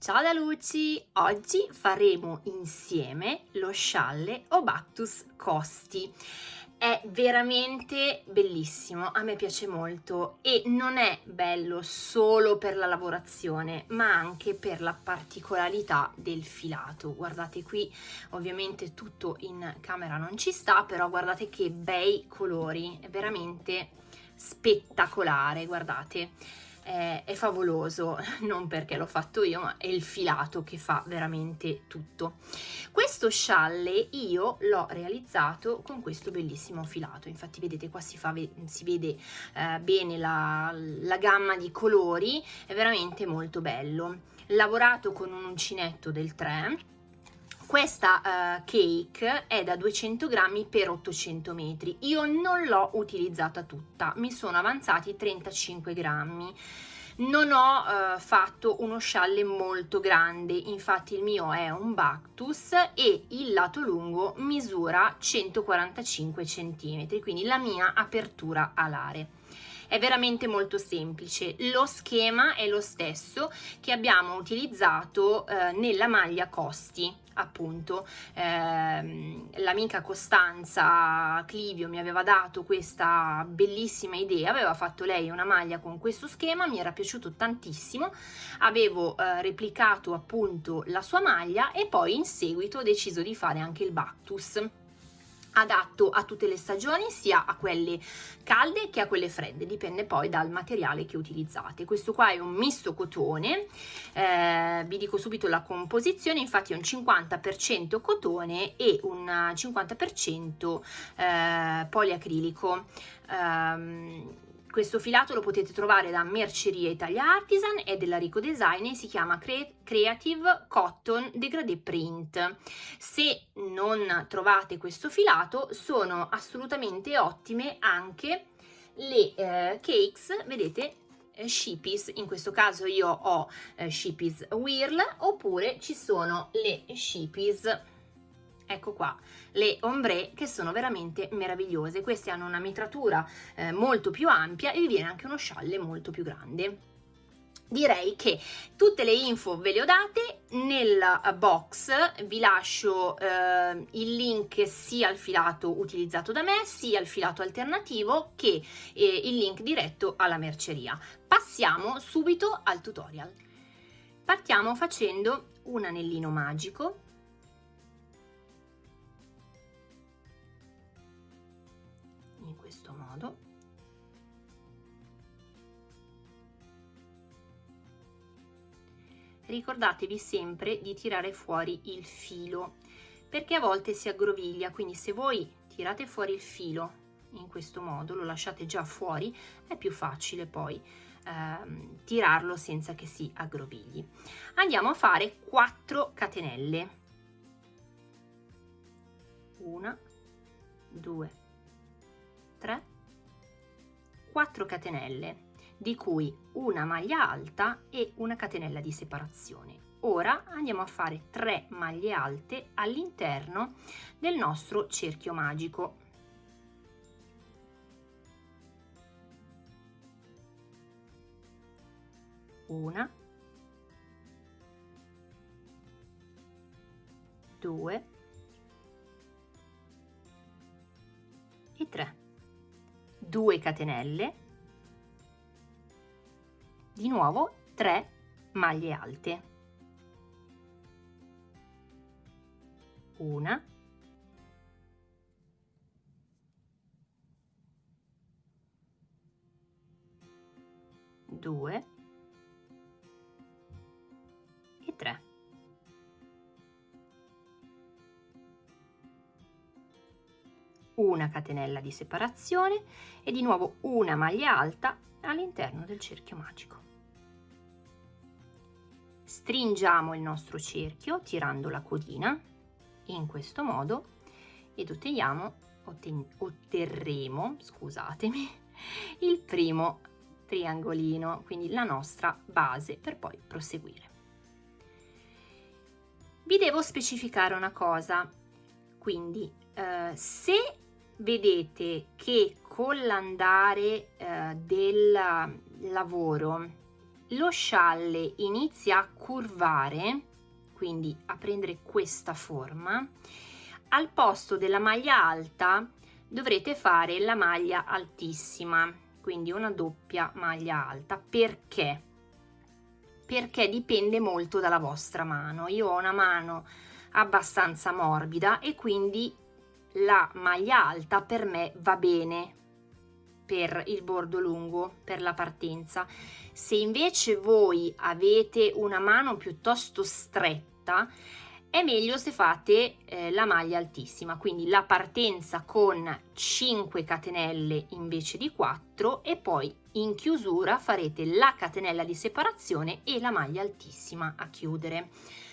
Ciao da Luci! Oggi faremo insieme lo scialle Obactus Costi. È veramente bellissimo, a me piace molto e non è bello solo per la lavorazione ma anche per la particolarità del filato. Guardate qui, ovviamente tutto in camera non ci sta, però guardate che bei colori, è veramente spettacolare, guardate è, è favoloso, non perché l'ho fatto io, ma è il filato che fa veramente tutto. Questo scialle io l'ho realizzato con questo bellissimo filato, infatti vedete qua si, fa, si vede eh, bene la, la gamma di colori, è veramente molto bello. Lavorato con un uncinetto del 3, questa uh, cake è da 200 grammi per 800 metri io non l'ho utilizzata tutta mi sono avanzati 35 grammi non ho uh, fatto uno scialle molto grande. Infatti il mio è un Bactus e il lato lungo misura 145 centimetri quindi la mia apertura alare è veramente molto semplice. Lo schema è lo stesso che abbiamo utilizzato eh, nella maglia costi appunto. Ehm, l'amica Costanza Clivio mi aveva dato questa bellissima idea aveva fatto lei una maglia con questo schema mi era piaciuto tantissimo. Avevo eh, replicato appunto la sua maglia e poi in seguito ho deciso di fare anche il Bactus adatto a tutte le stagioni sia a quelle calde che a quelle fredde dipende poi dal materiale che utilizzate. Questo qua è un misto cotone eh, vi dico subito la composizione infatti è un 50% cotone e un 50% eh, poliacrilico. Um, questo filato lo potete trovare da Merceria Italia Artisan, è della Rico Design e si chiama Creative Cotton Degradé Print. Se non trovate questo filato sono assolutamente ottime anche le eh, cakes, vedete, eh, Shippies, in questo caso io ho eh, Shippies Whirl oppure ci sono le Shippies ecco qua le ombre che sono veramente meravigliose. Queste hanno una mitratura eh, molto più ampia e vi viene anche uno scialle molto più grande. Direi che tutte le info ve le ho date. Nel box vi lascio eh, il link sia al filato utilizzato da me sia al filato alternativo che eh, il link diretto alla merceria. Passiamo subito al tutorial. Partiamo facendo un anellino magico ricordatevi sempre di tirare fuori il filo perché a volte si aggroviglia quindi se voi tirate fuori il filo in questo modo lo lasciate già fuori è più facile poi ehm, tirarlo senza che si aggrovigli andiamo a fare 4 catenelle. Una due tre 4 catenelle di cui una maglia alta e una catenella di separazione. Ora andiamo a fare 3 maglie alte all'interno del nostro cerchio magico. Una due e tre. 2 catenelle di nuovo 3 maglie alte. Una. Due. E tre. Una catenella di separazione e di nuovo una maglia alta all'interno del cerchio magico. Stringiamo il nostro cerchio tirando la codina in questo modo ed otteniamo, otten otterremo, scusatemi, il primo triangolino, quindi la nostra base per poi proseguire. Vi devo specificare una cosa, quindi eh, se vedete che con l'andare eh, del lavoro lo scialle inizia a curvare, quindi a prendere questa forma, al posto della maglia alta dovrete fare la maglia altissima, quindi una doppia maglia alta. Perché? Perché dipende molto dalla vostra mano. Io ho una mano abbastanza morbida e quindi la maglia alta per me va bene per il bordo lungo, per la partenza. Se invece voi avete una mano piuttosto stretta, è meglio se fate eh, la maglia altissima, quindi la partenza con 5 catenelle invece di 4 e poi in chiusura farete la catenella di separazione e la maglia altissima a chiudere.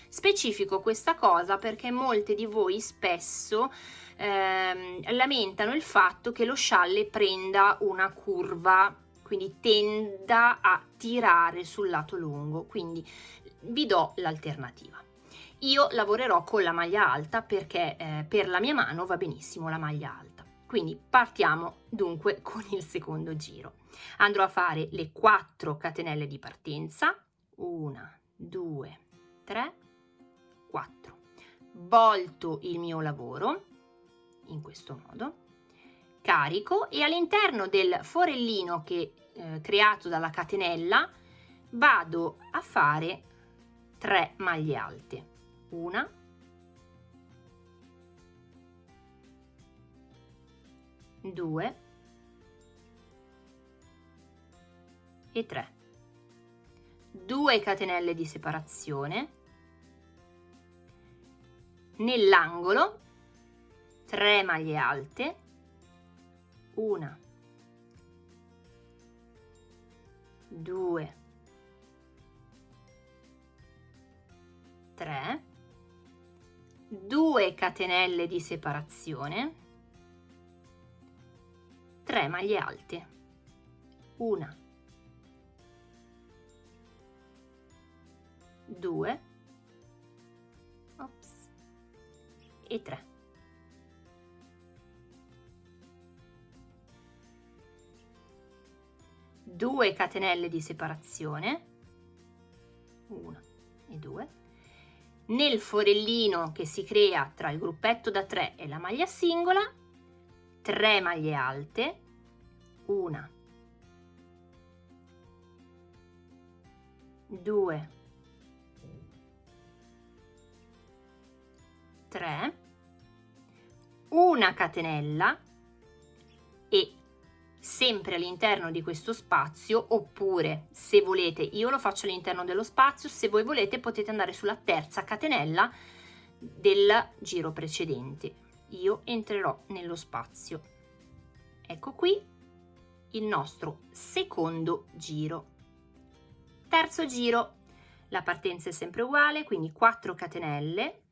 Specifico questa cosa perché molte di voi spesso ehm, lamentano il fatto che lo scialle prenda una curva quindi tenda a tirare sul lato lungo quindi vi do l'alternativa io lavorerò con la maglia alta perché eh, per la mia mano va benissimo la maglia alta. Quindi partiamo dunque con il secondo giro. Andrò a fare le 4 catenelle di partenza. 1, 2, 3, 4. Volto il mio lavoro in questo modo. Carico e all'interno del forellino che eh, creato dalla catenella vado a fare 3 maglie alte. Una due e 3 2 catenelle di separazione. Nell'angolo 3 maglie alte una 2 3 2 catenelle di separazione 3 maglie alte una 2 ops, e 3 2 catenelle di separazione. 1 e 2 nel forellino che si crea tra il gruppetto da 3 e la maglia singola 3 maglie alte una 2 3 una catenella e sempre all'interno di questo spazio oppure se volete io lo faccio all'interno dello spazio se voi volete potete andare sulla terza catenella del giro precedente. Io entrerò nello spazio. Ecco qui il nostro secondo giro. Terzo giro. La partenza è sempre uguale quindi 4 catenelle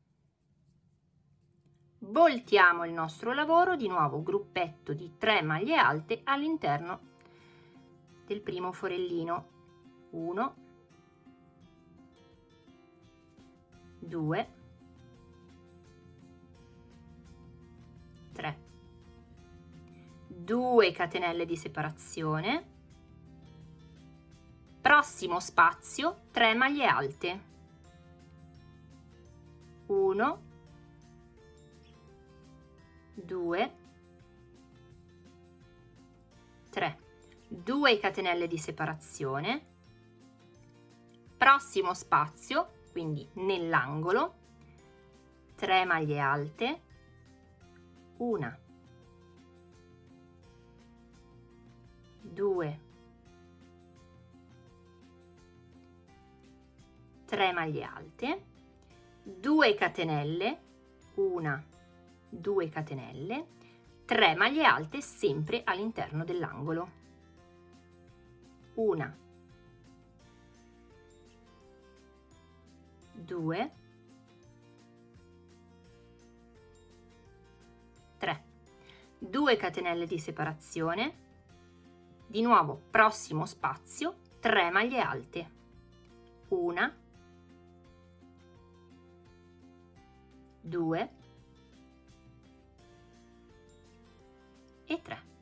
voltiamo il nostro lavoro di nuovo gruppetto di 3 maglie alte all'interno del primo forellino. 1 2 3 2 catenelle di separazione. Prossimo spazio 3 maglie alte. 1 2 3 2 catenelle di separazione. Prossimo spazio quindi nell'angolo. 3 maglie alte. Una. 2 3 maglie alte. 2 catenelle. Una 2 catenelle 3 maglie alte sempre all'interno dell'angolo. Una. 2 3 2 catenelle di separazione. Di nuovo prossimo spazio 3 maglie alte. Una. 2 e 3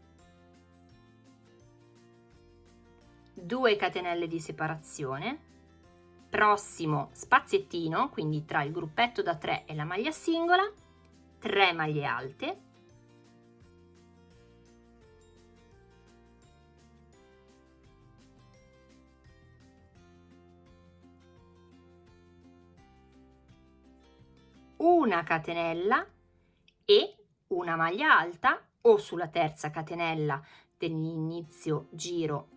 2 catenelle di separazione, prossimo spaziettino, quindi tra il gruppetto da 3 e la maglia singola, 3 maglie alte, una catenella e una maglia alta o sulla terza catenella dell'inizio giro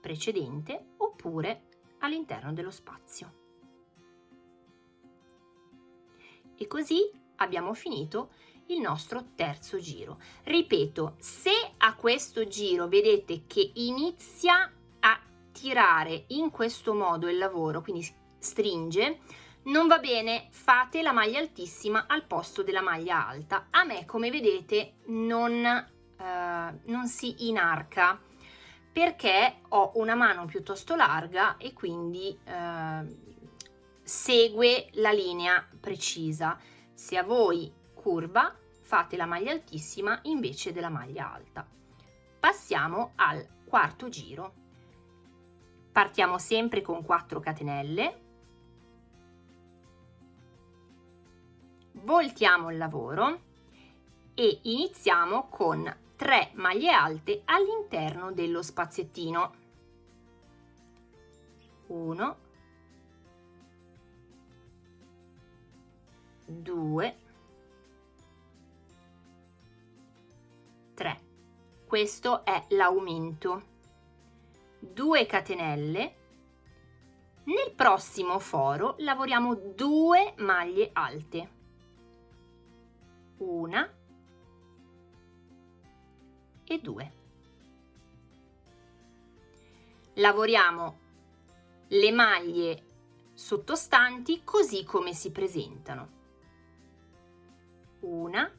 precedente oppure all'interno dello spazio. E così abbiamo finito il nostro terzo giro. Ripeto, se a questo giro vedete che inizia a tirare in questo modo il lavoro, quindi stringe, non va bene, fate la maglia altissima al posto della maglia alta. A me, come vedete, non, eh, non si inarca perché ho una mano piuttosto larga e quindi eh, segue la linea precisa. Se a voi curva, fate la maglia altissima invece della maglia alta. Passiamo al quarto giro. Partiamo sempre con 4 catenelle voltiamo il lavoro e iniziamo con 3 maglie alte all'interno dello spaziettino. 1 2 3 questo è l'aumento. 2 catenelle. Nel prossimo foro lavoriamo 2 maglie alte una e due. Lavoriamo le maglie sottostanti così come si presentano. Una,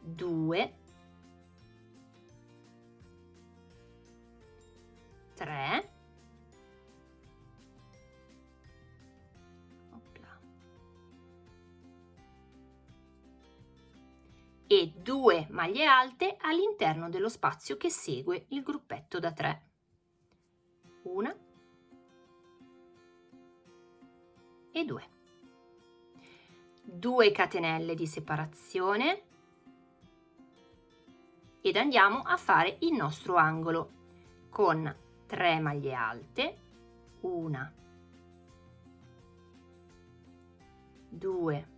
due, tre, e due maglie alte all'interno dello spazio che segue il gruppetto da 3. Una e due. 2 catenelle di separazione ed andiamo a fare il nostro angolo con 3 maglie alte, una, due,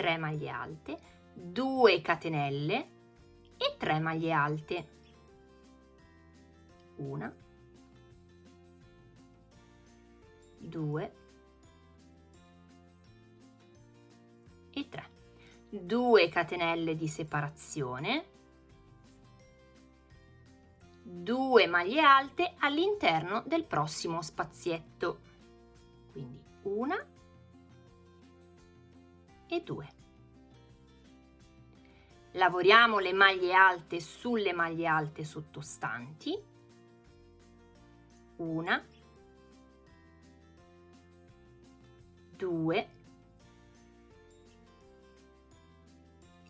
3 maglie alte, 2 catenelle e 3 maglie alte. Una, due e 3. 2 catenelle di separazione, 2 maglie alte all'interno del prossimo spazietto. Quindi una e 2. Lavoriamo le maglie alte sulle maglie alte sottostanti. Una, due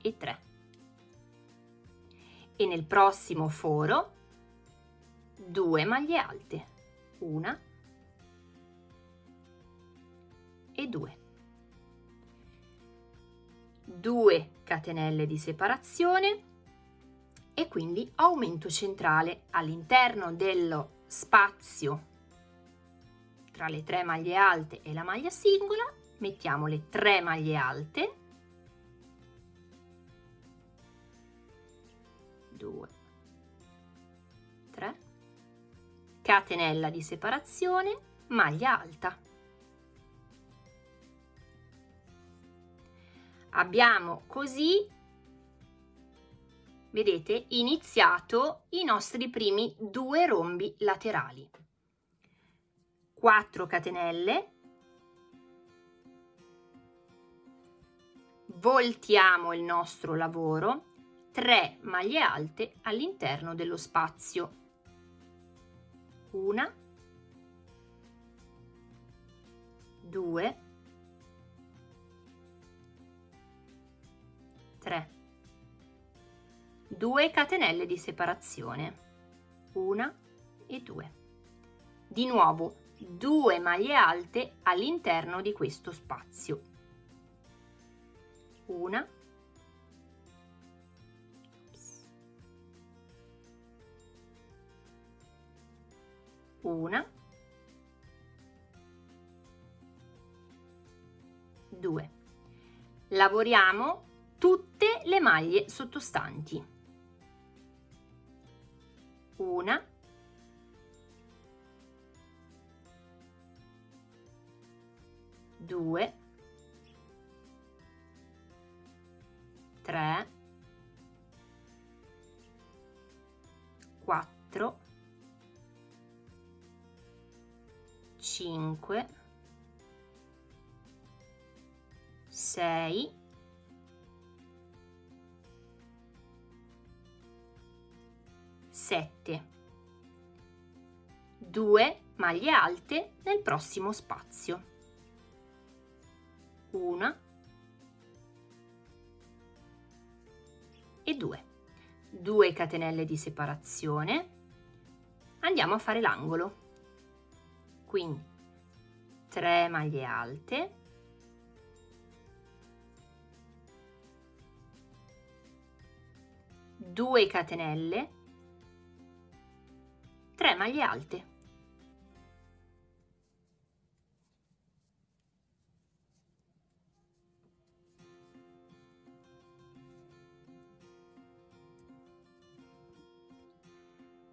e tre. E nel prossimo foro due maglie alte. Una e due. 2 catenelle di separazione e quindi aumento centrale all'interno dello spazio tra le tre maglie alte e la maglia singola mettiamo le tre maglie alte. 2 3 catenella di separazione maglia alta abbiamo così vedete iniziato i nostri primi due rombi laterali. 4 catenelle. Voltiamo il nostro lavoro. 3 maglie alte all'interno dello spazio. Una. 2 3 2 catenelle di separazione, una e due. Di nuovo 2 maglie alte all'interno di questo spazio. Una una, due. Lavoriamo tutte le maglie sottostanti. Una, due, tre, quattro, 5 6 7 2 maglie alte nel prossimo spazio. Una. E 2 2 catenelle di separazione. Andiamo a fare l'angolo. Quindi 3 maglie alte. Due catenelle 3 maglie alte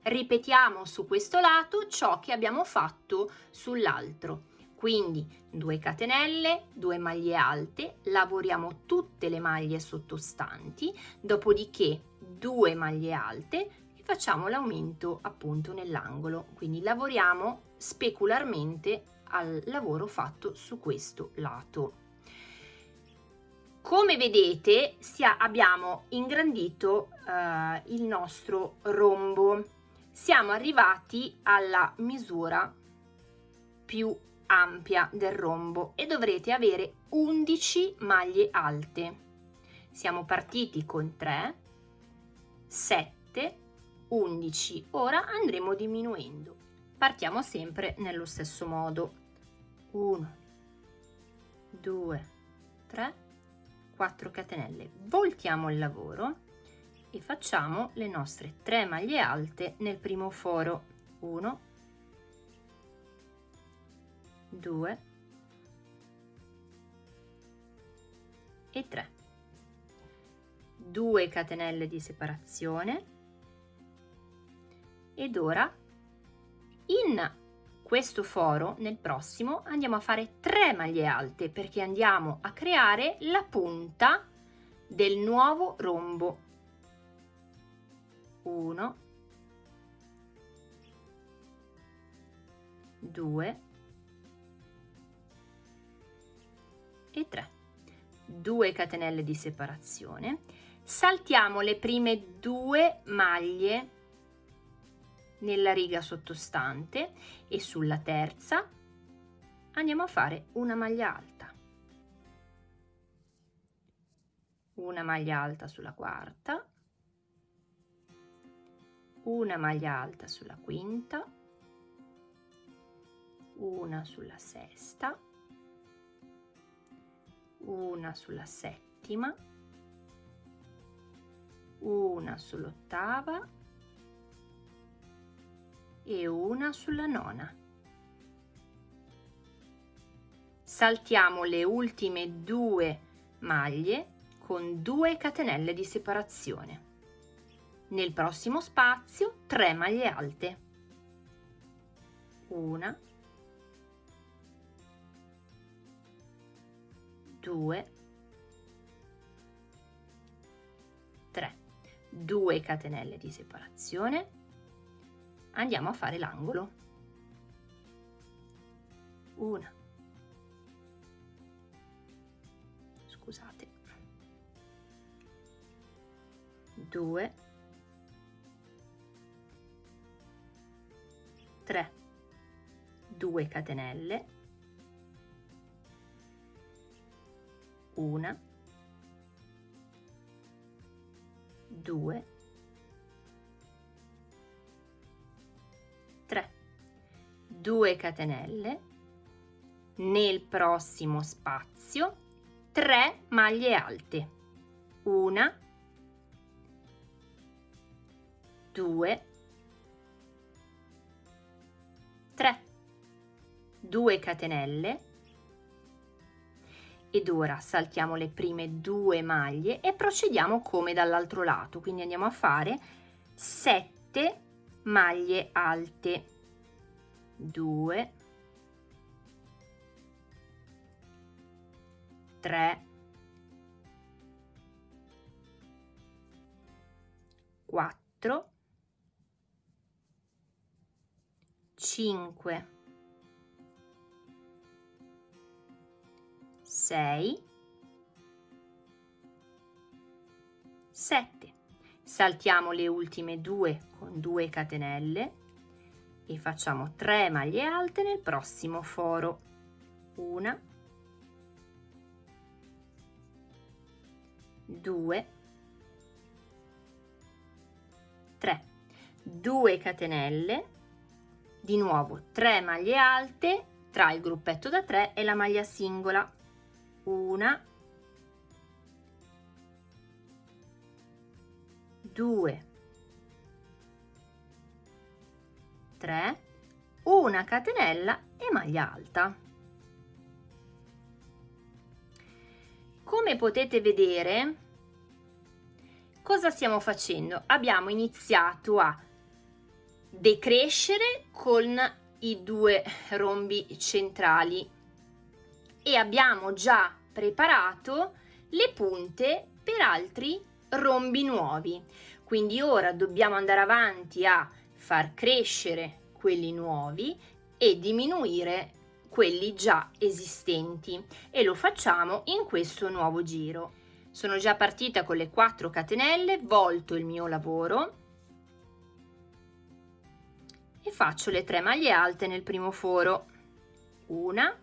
ripetiamo su questo lato ciò che abbiamo fatto sull'altro. Quindi 2 catenelle 2 maglie alte lavoriamo tutte le maglie sottostanti dopodiché 2 maglie alte facciamo l'aumento appunto nell'angolo. Quindi lavoriamo specularmente al lavoro fatto su questo lato. Come vedete sia, abbiamo ingrandito eh, il nostro rombo. Siamo arrivati alla misura più ampia del rombo e dovrete avere 11 maglie alte. Siamo partiti con 3, 7, 11. Ora andremo diminuendo. Partiamo sempre nello stesso modo. 1, 2, 3, 4 catenelle. Voltiamo il lavoro e facciamo le nostre 3 maglie alte nel primo foro 1 2 e 3 2 catenelle di separazione ed ora in questo foro nel prossimo andiamo a fare 3 maglie alte perché andiamo a creare la punta del nuovo rombo. 1 2 e 3 2 catenelle di separazione. Saltiamo le prime due maglie nella riga sottostante e sulla terza. Andiamo a fare una maglia alta. Una maglia alta sulla quarta. Una maglia alta sulla quinta, una sulla sesta, una sulla settima, una sull'ottava e una sulla nona. Saltiamo le ultime due maglie con due catenelle di separazione. Nel prossimo spazio 3 maglie alte. Una, due, tre. 2 catenelle di separazione. Andiamo a fare l'angolo. Una. Scusate. Due 3 2 catenelle 1 2 2 catenelle nel prossimo spazio 3 maglie alte una 2 3 2 catenelle. Ed ora saltiamo le prime due maglie e procediamo come dall'altro lato. Quindi andiamo a fare 7 maglie alte 2 3 4 5 6 7 saltiamo le ultime due con 2 catenelle e facciamo 3 maglie alte nel prossimo foro. Una. 2 3 2 catenelle. Di nuovo 3 maglie alte tra il gruppetto da 3 e la maglia singola. Una. 2 3 una catenella e maglia alta. Come potete vedere cosa stiamo facendo? Abbiamo iniziato a decrescere con i due rombi centrali e abbiamo già preparato le punte per altri rombi nuovi. Quindi ora dobbiamo andare avanti a far crescere quelli nuovi e diminuire quelli già esistenti. E lo facciamo in questo nuovo giro. Sono già partita con le 4 catenelle volto il mio lavoro e faccio le 3 maglie alte nel primo foro. Una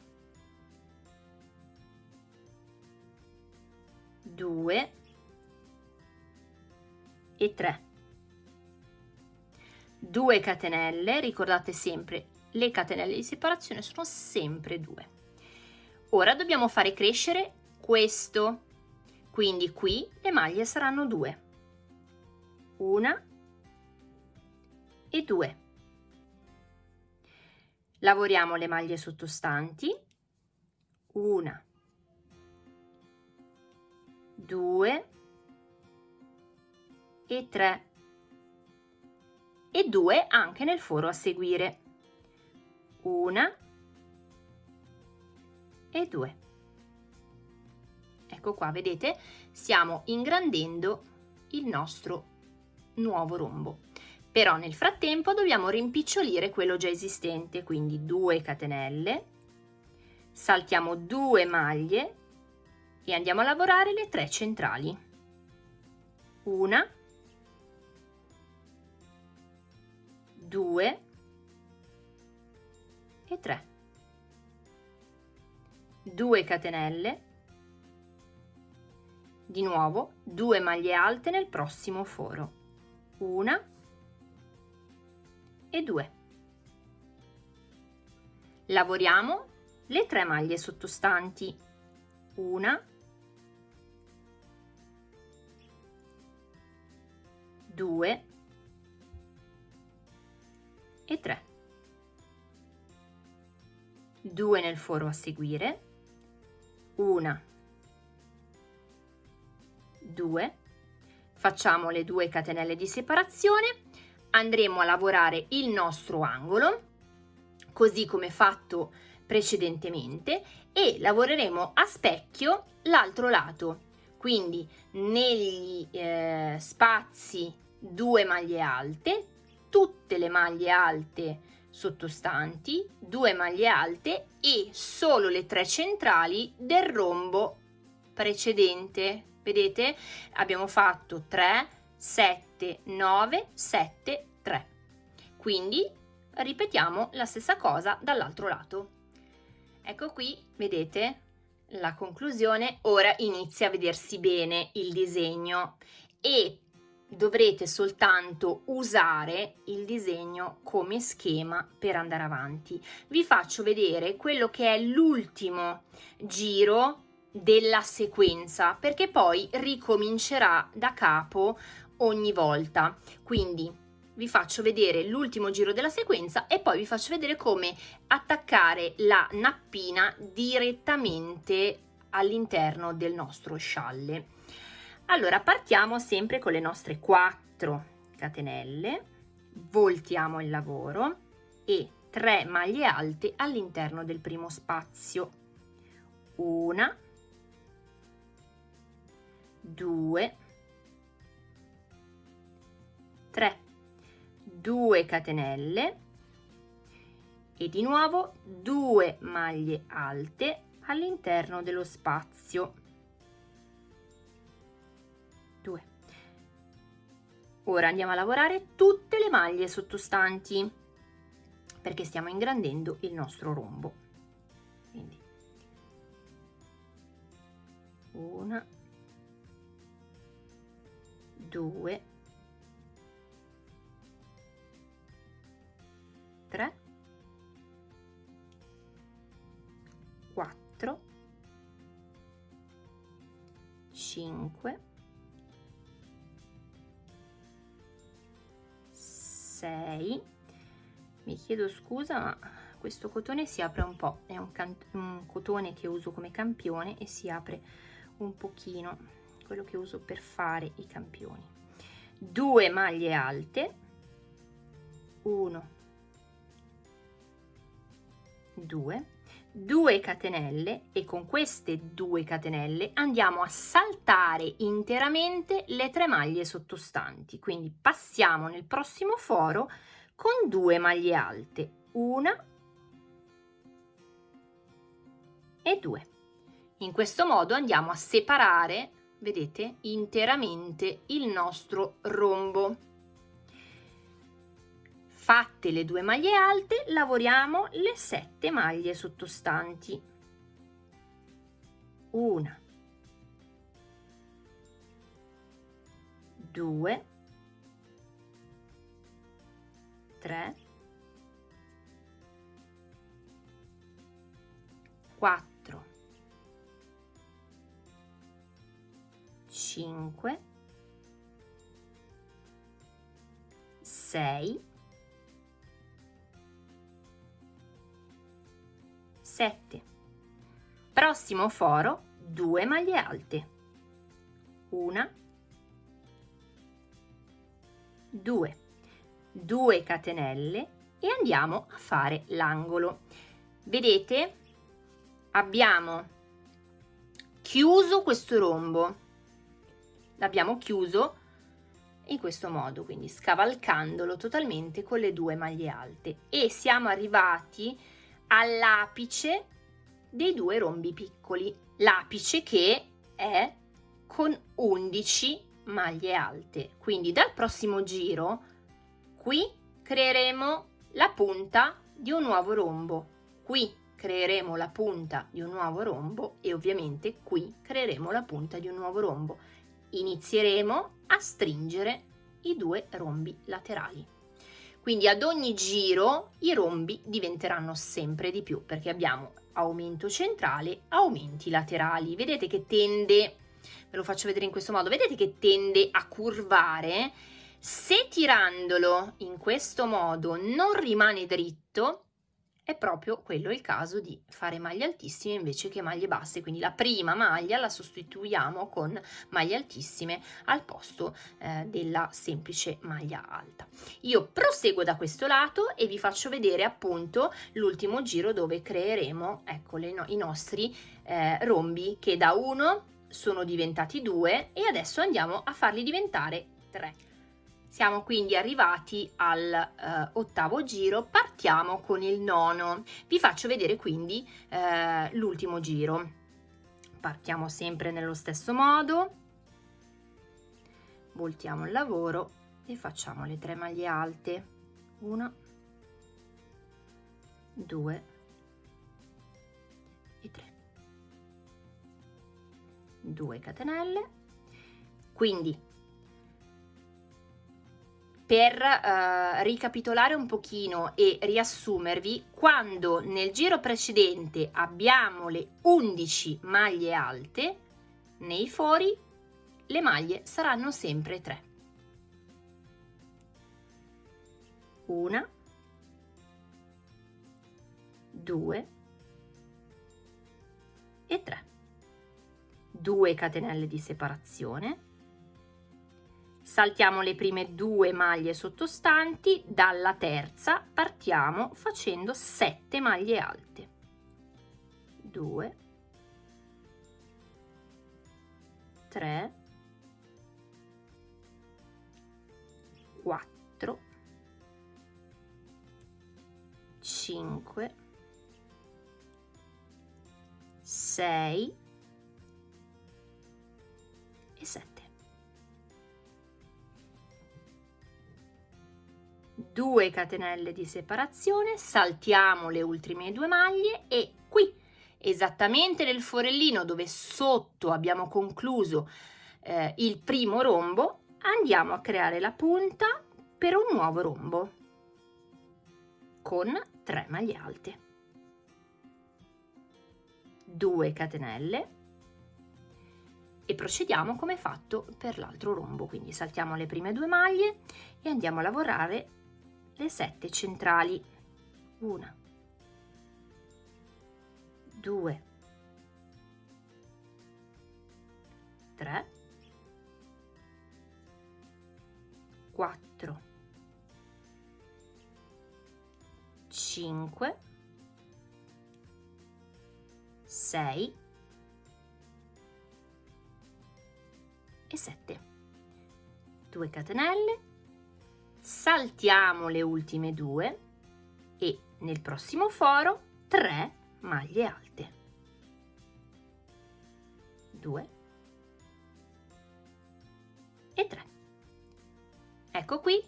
2 e 3 2 catenelle ricordate sempre le catenelle di separazione sono sempre 2 ora dobbiamo fare crescere questo. Quindi qui le maglie saranno 2 una e 2 lavoriamo le maglie sottostanti. Una 2 e 3 e 2 anche nel foro a seguire. Una e 2 ecco qua vedete? Stiamo ingrandendo il nostro nuovo rombo. Però nel frattempo dobbiamo rimpicciolire quello già esistente quindi 2 catenelle. Saltiamo 2 maglie e andiamo a lavorare le tre centrali. Una due e tre. 2 catenelle. Di nuovo 2 maglie alte nel prossimo foro. Una e 2 lavoriamo le tre maglie sottostanti. Una 2 e 3 2 nel foro a seguire. 1 2 facciamo le due catenelle di separazione. Andremo a lavorare il nostro angolo così come fatto precedentemente e lavoreremo a specchio l'altro lato. Quindi negli eh, spazi due maglie alte, tutte le maglie alte sottostanti, due maglie alte e solo le tre centrali del rombo precedente. Vedete? Abbiamo fatto 3, 7, 9, 7, 3. Quindi ripetiamo la stessa cosa dall'altro lato. Ecco qui, vedete? La conclusione, ora inizia a vedersi bene il disegno e dovrete soltanto usare il disegno come schema per andare avanti. Vi faccio vedere quello che è l'ultimo giro della sequenza perché poi ricomincerà da capo ogni volta. Quindi vi faccio vedere l'ultimo giro della sequenza e poi vi faccio vedere come attaccare la nappina direttamente all'interno del nostro scialle. Allora partiamo sempre con le nostre 4 catenelle, voltiamo il lavoro e 3 maglie alte all'interno del primo spazio. Una, due, tre, due catenelle e di nuovo 2 maglie alte all'interno dello spazio ora andiamo a lavorare tutte le maglie sottostanti perché stiamo ingrandendo il nostro rombo. Quindi una due tre 4 5 6 mi chiedo scusa ma questo cotone si apre un po' è un, un cotone che uso come campione e si apre un pochino quello che uso per fare i campioni. Due maglie alte. 1 2 2 catenelle e con queste 2 catenelle andiamo a saltare interamente le tre maglie sottostanti. Quindi passiamo nel prossimo foro con 2 maglie alte una e 2 in questo modo andiamo a separare vedete interamente il nostro rombo Fatte le due maglie alte, lavoriamo le sette maglie sottostanti. Una, due, tre, quattro, cinque, sei 7 prossimo foro 2 maglie alte. Una. 2 2 catenelle e andiamo a fare l'angolo. Vedete? Abbiamo chiuso questo rombo. L'abbiamo chiuso in questo modo quindi scavalcandolo totalmente con le due maglie alte. E siamo arrivati all'apice dei due rombi piccoli, l'apice che è con 11 maglie alte. Quindi dal prossimo giro qui creeremo la punta di un nuovo rombo, qui creeremo la punta di un nuovo rombo e ovviamente qui creeremo la punta di un nuovo rombo. Inizieremo a stringere i due rombi laterali. Quindi ad ogni giro i rombi diventeranno sempre di più perché abbiamo aumento centrale, aumenti laterali. Vedete che tende, ve lo faccio vedere in questo modo, vedete che tende a curvare. Se tirandolo in questo modo non rimane dritto, è proprio quello il caso di fare maglie altissime invece che maglie basse quindi la prima maglia la sostituiamo con maglie altissime al posto eh, della semplice maglia alta. Io proseguo da questo lato e vi faccio vedere appunto l'ultimo giro dove creeremo ecco le, no, i nostri eh, rombi che da uno sono diventati due e adesso andiamo a farli diventare tre siamo quindi arrivati all'ottavo eh, giro, partiamo con il nono. Vi faccio vedere quindi eh, l'ultimo giro. Partiamo sempre nello stesso modo, voltiamo il lavoro e facciamo le tre maglie alte. Una, due e tre. 2 catenelle. Quindi per uh, ricapitolare un pochino e riassumervi, quando nel giro precedente abbiamo le 11 maglie alte, nei fori le maglie saranno sempre 3. Una, due e tre. 2 catenelle di separazione saltiamo le prime due maglie sottostanti dalla terza partiamo facendo 7 maglie alte. 2 3 4 5 6 2 catenelle di separazione saltiamo le ultime due maglie e qui esattamente nel forellino dove sotto abbiamo concluso eh, il primo rombo andiamo a creare la punta per un nuovo rombo con 3 maglie alte. 2 catenelle e procediamo come fatto per l'altro rombo quindi saltiamo le prime due maglie e andiamo a lavorare le sette centrali. Una. Due. Tre. Quattro. Cinque. Sei. E 7 2 catenelle saltiamo le ultime due e nel prossimo foro 3 maglie alte. 2 e 3 ecco qui.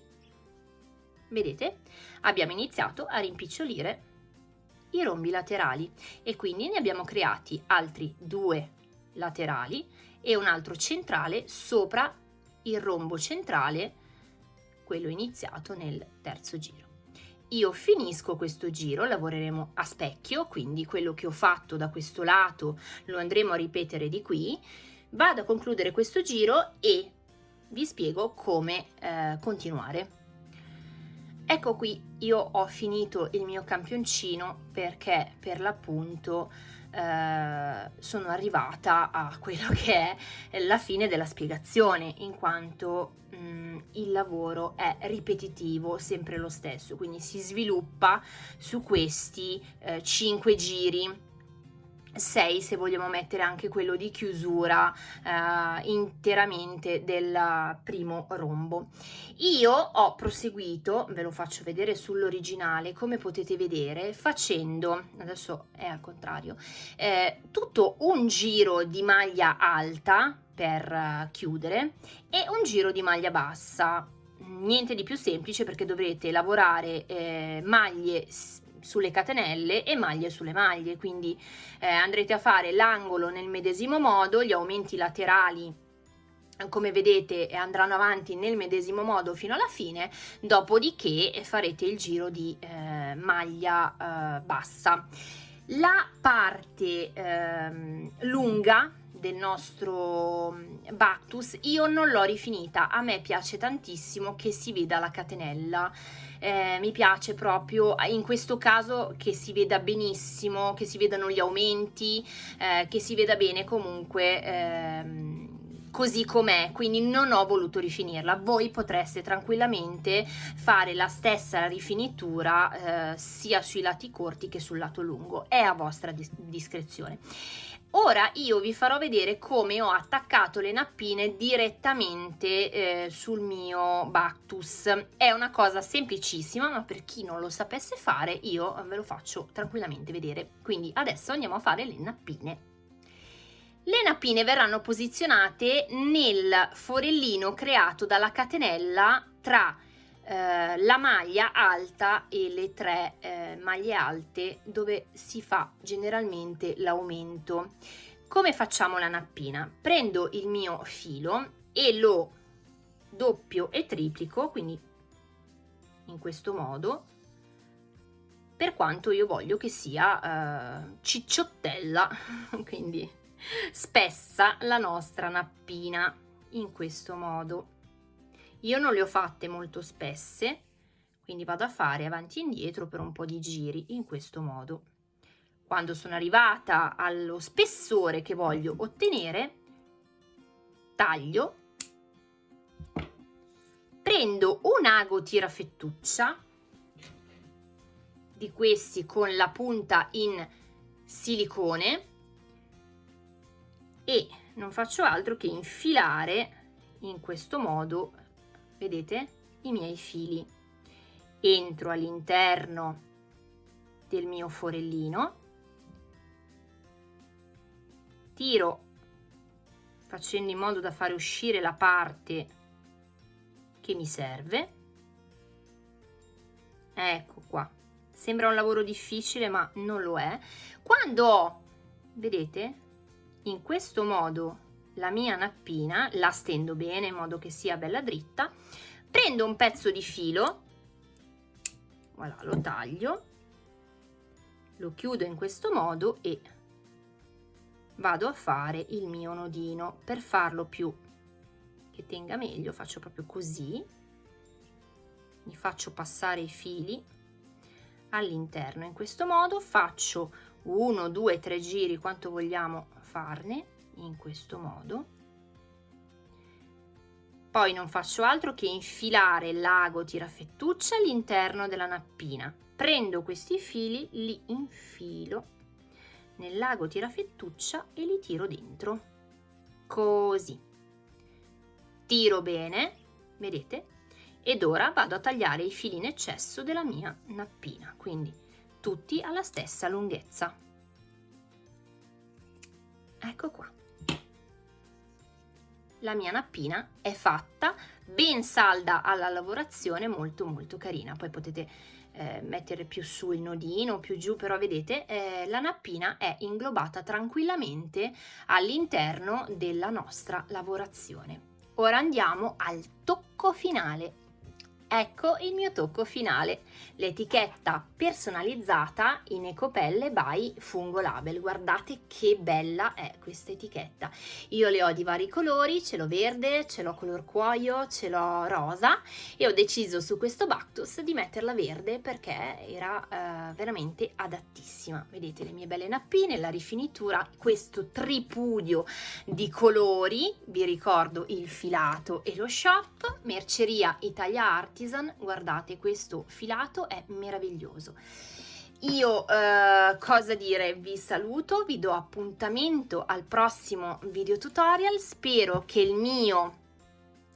Vedete? Abbiamo iniziato a rimpicciolire i rombi laterali e quindi ne abbiamo creati altri due laterali e un altro centrale sopra il rombo centrale, quello iniziato nel terzo giro. Io finisco questo giro, lavoreremo a specchio, quindi quello che ho fatto da questo lato lo andremo a ripetere di qui, vado a concludere questo giro e vi spiego come eh, continuare. Ecco qui, io ho finito il mio campioncino perché per l'appunto eh, sono arrivata a quello che è la fine della spiegazione, in quanto mh, mm, il lavoro è ripetitivo, sempre lo stesso, quindi si sviluppa su questi eh, 5 giri 6 se vogliamo mettere anche quello di chiusura eh, interamente del primo rombo. Io ho proseguito, ve lo faccio vedere sull'originale, come potete vedere, facendo, adesso è al contrario, eh, tutto un giro di maglia alta per uh, chiudere e un giro di maglia bassa niente di più semplice perché dovrete lavorare eh, maglie sulle catenelle e maglie sulle maglie, quindi eh, andrete a fare l'angolo nel medesimo modo, gli aumenti laterali come vedete andranno avanti nel medesimo modo fino alla fine, dopodiché farete il giro di eh, maglia eh, bassa. La parte eh, lunga del nostro mm, Bactus io non l'ho rifinita, a me piace tantissimo che si veda la catenella eh, mi piace proprio in questo caso che si veda benissimo, che si vedano gli aumenti, eh, che si veda bene comunque ehm, così com'è, quindi non ho voluto rifinirla. Voi potreste tranquillamente fare la stessa rifinitura eh, sia sui lati corti che sul lato lungo, è a vostra dis discrezione. Ora io vi farò vedere come ho attaccato le nappine direttamente eh, sul mio Bactus. È una cosa semplicissima, ma per chi non lo sapesse fare io ve lo faccio tranquillamente vedere. Quindi adesso andiamo a fare le nappine. Le nappine verranno posizionate nel forellino creato dalla catenella tra eh, la maglia alta e le tre eh, maglie alte dove si fa generalmente l'aumento. Come facciamo la nappina? Prendo il mio filo e lo doppio e triplico, quindi in questo modo per quanto io voglio che sia uh, cicciottella, quindi spessa la nostra nappina in questo modo. Io non le ho fatte molto spesse, quindi vado a fare avanti e indietro per un po' di giri in questo modo. Quando sono arrivata allo spessore che voglio ottenere, taglio, prendo un ago tirafettuccia di questi con la punta in silicone e non faccio altro che infilare in questo modo, vedete, i miei fili. Entro all'interno del mio forellino, tiro facendo in modo da fare uscire la parte che mi serve. Ecco qua. Sembra un lavoro difficile ma non lo è. Quando ho, vedete, in questo modo la mia nappina, la stendo bene in modo che sia bella dritta, prendo un pezzo di filo, voilà, lo taglio, lo chiudo in questo modo e vado a fare il mio nodino. Per farlo più che tenga meglio faccio proprio così, mi faccio passare i fili all'interno. In questo modo faccio uno, due, tre giri, quanto vogliamo farne, in questo modo. Poi non faccio altro che infilare l'ago tirafettuccia all'interno della nappina. Prendo questi fili, li infilo nell'ago tirafettuccia e li tiro dentro. Così. Tiro bene, vedete? ed ora vado a tagliare i fili in eccesso della mia nappina, quindi tutti alla stessa lunghezza. Ecco qua. La mia nappina è fatta, ben salda alla lavorazione, molto molto carina. Poi potete eh, mettere più su il nodino, più giù, però vedete eh, la nappina è inglobata tranquillamente all'interno della nostra lavorazione. Ora andiamo al tocco finale Ecco il mio tocco finale, l'etichetta personalizzata in Ecopelle by Fungo Label. Guardate che bella è questa etichetta. Io le ho di vari colori, ce l'ho verde, ce l'ho color cuoio, ce l'ho rosa e ho deciso su questo Bactus di metterla verde perché era eh, veramente adattissima. Vedete le mie belle nappine, la rifinitura, questo tripudio di colori, vi ricordo il filato e lo shop, Merceria Italia Art Artisan, guardate questo filato è meraviglioso. Io eh, cosa dire, vi saluto, vi do appuntamento al prossimo video tutorial, spero che il mio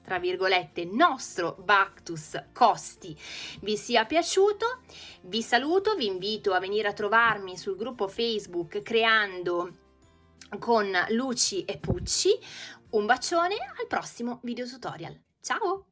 tra virgolette nostro Bactus Costi vi sia piaciuto. Vi saluto vi invito a venire a trovarmi sul gruppo Facebook creando con Luci e Pucci. Un bacione al prossimo video tutorial. Ciao